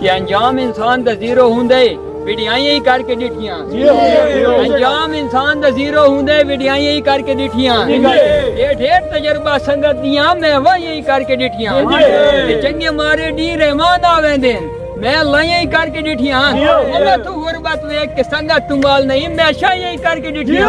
کہ انجام انسان دا زیرو ہوندے ویڈیائیں ہی کر کے ڈٹھیاں۔ جی، ہاں، جی، ہاں، جی، ہاں، انجام انسان دا زیرو ہوندے ویڈیائیں ہی کر کے ڈٹھیاں۔ یہ ڈھیر تجربہ سنگت دیاں میں وہ ہی کر کے ڈٹھیاں۔ چنگے مارے ڈی رحمان آویں دین۔ میں لائیں ہی کر کے ڈٹھیاں۔ اللہ تو غربت ویک کے سنگت تمال نہیں میں شاہ یہی کر کے ڈٹھیاں۔